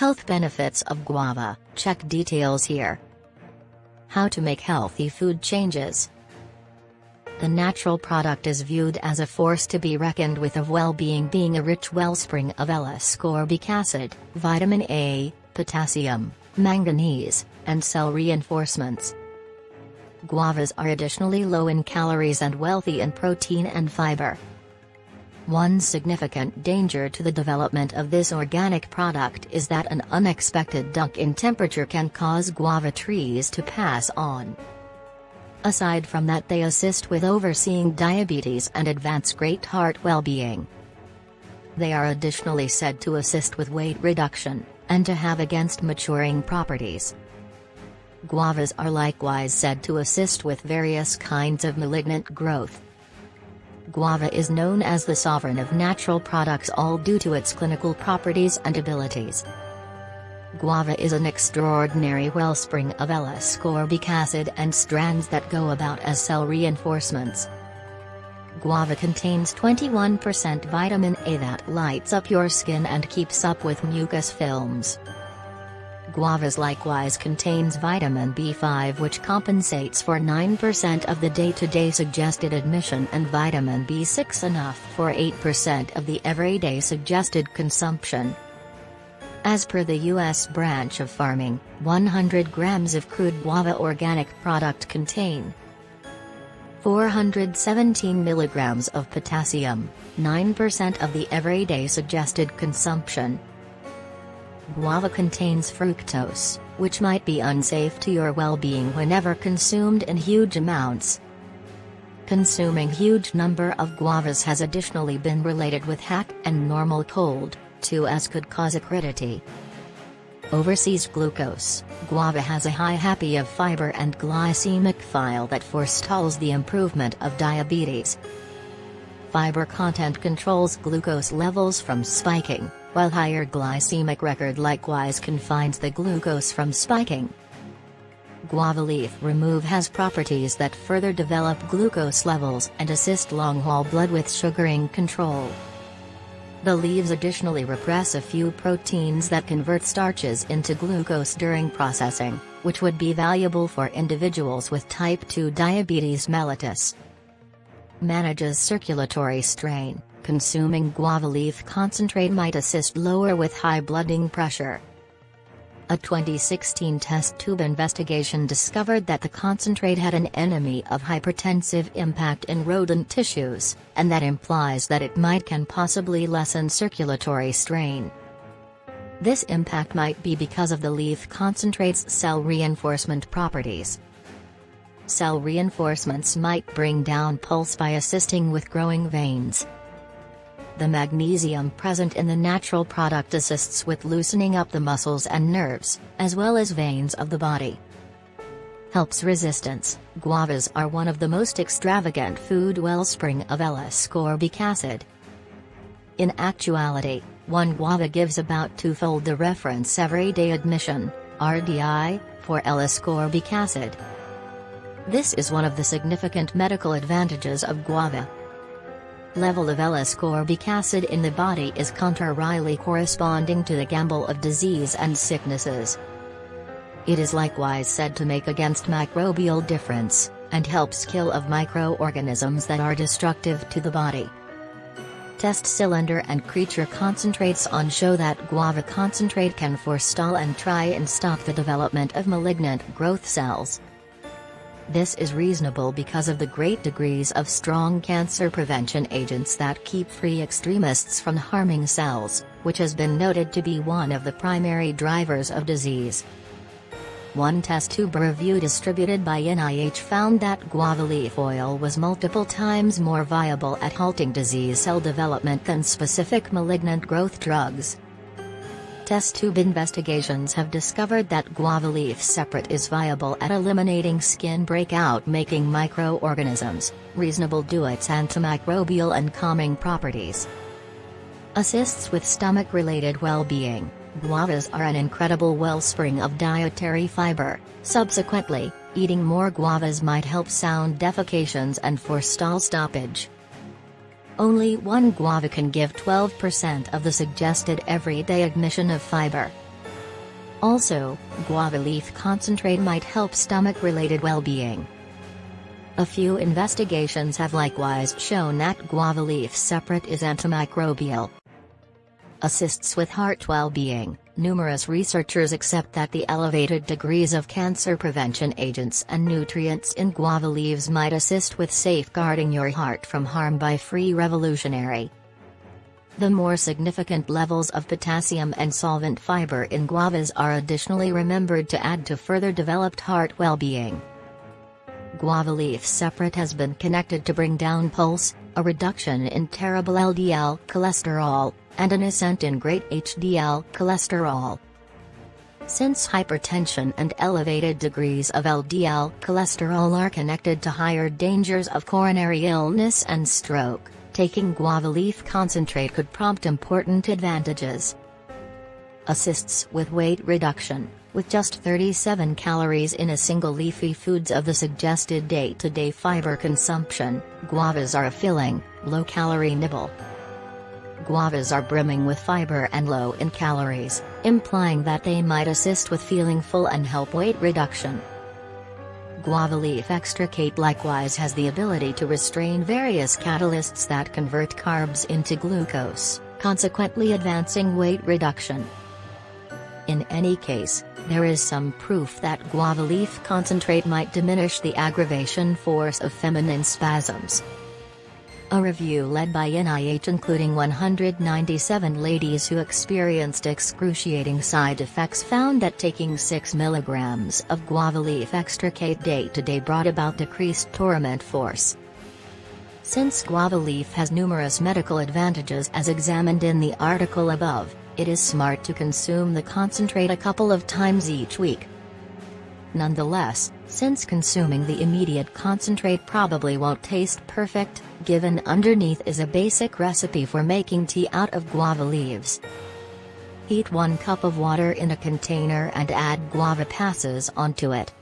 Health benefits of guava, check details here. How to make healthy food changes. The natural product is viewed as a force to be reckoned with of well-being being a rich wellspring of L-ascorbic acid, vitamin A, potassium, manganese, and cell reinforcements. Guavas are additionally low in calories and wealthy in protein and fiber. One significant danger to the development of this organic product is that an unexpected dunk in temperature can cause guava trees to pass on. Aside from that they assist with overseeing diabetes and advance great heart well-being. They are additionally said to assist with weight reduction, and to have against maturing properties. Guavas are likewise said to assist with various kinds of malignant growth. Guava is known as the sovereign of natural products all due to its clinical properties and abilities. Guava is an extraordinary wellspring of L-ascorbic acid and strands that go about as cell reinforcements. Guava contains 21% vitamin A that lights up your skin and keeps up with mucus films. Guavas likewise contains vitamin B5 which compensates for 9% of the day-to-day -day suggested admission and vitamin B6 enough for 8% of the everyday suggested consumption. As per the U.S. branch of farming, 100 grams of crude guava organic product contain 417 milligrams of potassium, 9% of the everyday suggested consumption, Guava contains fructose, which might be unsafe to your well-being whenever consumed in huge amounts. Consuming huge number of guavas has additionally been related with hack and normal cold, too as could cause acridity. Overseas glucose, guava has a high happy of fiber and glycemic file that forestalls the improvement of diabetes. Fiber content controls glucose levels from spiking, while higher glycemic record likewise confines the glucose from spiking. Guava leaf remove has properties that further develop glucose levels and assist long-haul blood with sugaring control. The leaves additionally repress a few proteins that convert starches into glucose during processing, which would be valuable for individuals with type 2 diabetes mellitus. Manages circulatory strain. Consuming guava leaf concentrate might assist lower with high blooding pressure. A 2016 test tube investigation discovered that the concentrate had an enemy of hypertensive impact in rodent tissues, and that implies that it might can possibly lessen circulatory strain. This impact might be because of the leaf concentrate's cell reinforcement properties. Cell reinforcements might bring down pulse by assisting with growing veins, the magnesium present in the natural product assists with loosening up the muscles and nerves, as well as veins of the body. Helps resistance. Guavas are one of the most extravagant food wellspring of L-ascorbic acid. In actuality, one guava gives about twofold the reference everyday admission, RDI, for L-ascorbic acid. This is one of the significant medical advantages of guava level of L-ascorbic acid in the body is contrarily corresponding to the gamble of disease and sicknesses. It is likewise said to make against microbial difference, and helps kill of microorganisms that are destructive to the body. Test cylinder and creature concentrates on show that guava concentrate can forestall and try and stop the development of malignant growth cells. This is reasonable because of the great degrees of strong cancer prevention agents that keep free extremists from harming cells, which has been noted to be one of the primary drivers of disease. One test tube review distributed by NIH found that guava leaf oil was multiple times more viable at halting disease cell development than specific malignant growth drugs test tube investigations have discovered that guava leaf separate is viable at eliminating skin breakout making microorganisms, reasonable due its antimicrobial and calming properties. Assists with stomach-related well-being, guavas are an incredible wellspring of dietary fiber, subsequently, eating more guavas might help sound defecations and forestall stoppage. Only one guava can give 12% of the suggested everyday admission of fiber. Also, guava leaf concentrate might help stomach-related well-being. A few investigations have likewise shown that guava leaf separate is antimicrobial. Assists with heart well-being. Numerous researchers accept that the elevated degrees of cancer prevention agents and nutrients in guava leaves might assist with safeguarding your heart from harm by free revolutionary. The more significant levels of potassium and solvent fiber in guavas are additionally remembered to add to further developed heart well-being. Guava leaf separate has been connected to bring down pulse, a reduction in terrible LDL cholesterol, and an ascent in great HDL cholesterol. Since hypertension and elevated degrees of LDL cholesterol are connected to higher dangers of coronary illness and stroke, taking guava leaf concentrate could prompt important advantages. Assists with weight reduction, with just 37 calories in a single leafy foods of the suggested day-to-day -day fiber consumption, guavas are a filling, low-calorie nibble. Guavas are brimming with fiber and low in calories, implying that they might assist with feeling full and help weight reduction. Guava leaf extricate likewise has the ability to restrain various catalysts that convert carbs into glucose, consequently advancing weight reduction. In any case, there is some proof that guava leaf concentrate might diminish the aggravation force of feminine spasms. A review led by NIH including 197 ladies who experienced excruciating side effects found that taking 6 mg of guava leaf extricate day to day brought about decreased torment force. Since guava leaf has numerous medical advantages as examined in the article above, it is smart to consume the concentrate a couple of times each week. Nonetheless, since consuming the immediate concentrate probably won't taste perfect, given underneath is a basic recipe for making tea out of guava leaves. Heat 1 cup of water in a container and add guava passes onto it.